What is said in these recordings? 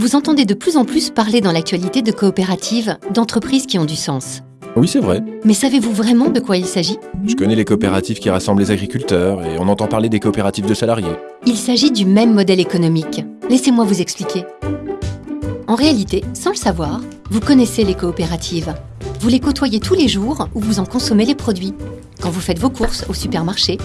Vous entendez de plus en plus parler dans l'actualité de coopératives, d'entreprises qui ont du sens. Oui, c'est vrai. Mais savez-vous vraiment de quoi il s'agit? Je connais les coopératives qui rassemblent les agriculteurs et on entend parler des coopératives de salariés. Il s'agit du même modèle économique. Laissez-moi vous expliquer. En réalité, sans le savoir, vous connaissez les coopératives. Vous les côtoyez tous les jours ou vous en consommez les produits. Quand vous faites vos courses au supermarché,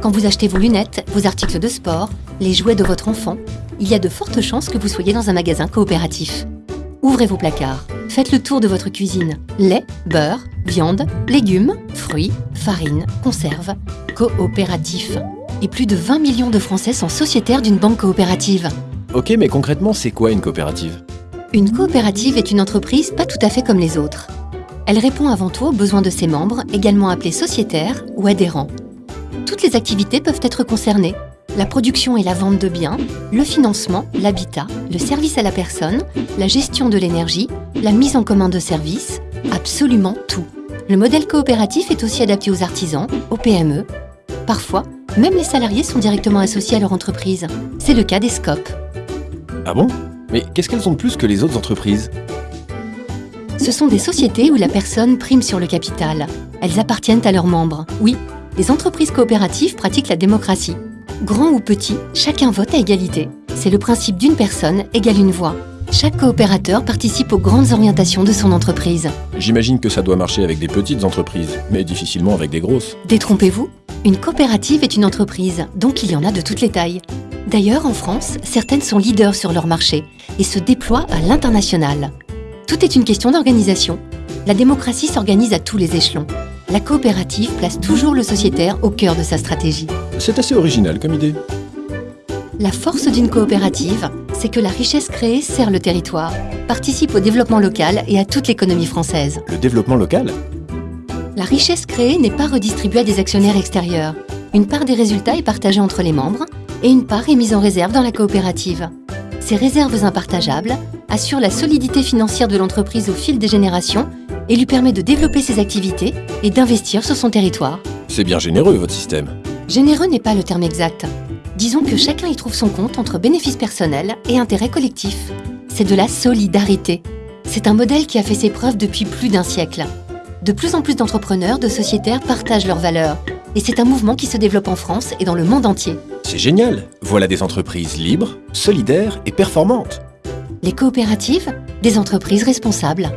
quand vous achetez vos lunettes, vos articles de sport, les jouets de votre enfant, il y a de fortes chances que vous soyez dans un magasin coopératif. Ouvrez vos placards, faites le tour de votre cuisine. Lait, beurre, viande, légumes, fruits, farine, conserves, coopératif. Et plus de 20 millions de Français sont sociétaires d'une banque coopérative. Ok, mais concrètement, c'est quoi une coopérative? Une coopérative est une entreprise pas tout à fait comme les autres. Elle répond avant tout aux besoins de ses membres, également appelés sociétaires ou adhérents. Toutes les activités peuvent être concernées, la production et la vente de biens, le financement, l'habitat, le service à la personne, la gestion de l'énergie, la mise en commun de services, absolument tout. Le modèle coopératif est aussi adapté aux artisans, aux PME. Parfois, même les salariés sont directement associés à leur entreprise. C'est le cas des SCOP. Ah bon? Mais qu'est-ce qu'elles ont de plus que les autres entreprises? Ce sont des sociétés où la personne prime sur le capital. Elles appartiennent à leurs membres. Oui, les entreprises coopératives pratiquent la démocratie. Grand ou petit, chacun vote à égalité. C'est le principe d'une personne égale une voix. Chaque coopérateur participe aux grandes orientations de son entreprise. J'imagine que ça doit marcher avec des petites entreprises, mais difficilement avec des grosses. Détrompez-vous, une coopérative est une entreprise, donc il y en a de toutes les tailles. D'ailleurs, en France, certaines sont leaders sur leur marché et se déploient à l'international. Tout est une question d'organisation. La démocratie s'organise à tous les échelons. La coopérative place toujours le sociétaire au cœur de sa stratégie. C'est assez original comme idée. La force d'une coopérative, c'est que la richesse créée sert le territoire, participe au développement local et à toute l'économie française. Le développement local La richesse créée n'est pas redistribuée à des actionnaires extérieurs. Une part des résultats est partagée entre les membres et une part est mise en réserve dans la coopérative. Ces réserves impartageables assurent la solidité financière de l'entreprise au fil des générations et lui permet de développer ses activités et d'investir sur son territoire. C'est bien généreux, votre système. Généreux n'est pas le terme exact. Disons que chacun y trouve son compte entre bénéfices personnels et intérêts collectifs. C'est de la solidarité. C'est un modèle qui a fait ses preuves depuis plus d'un siècle. De plus en plus d'entrepreneurs, de sociétaires partagent leurs valeurs. Et c'est un mouvement qui se développe en France et dans le monde entier. C'est génial Voilà des entreprises libres, solidaires et performantes. Les coopératives, des entreprises responsables.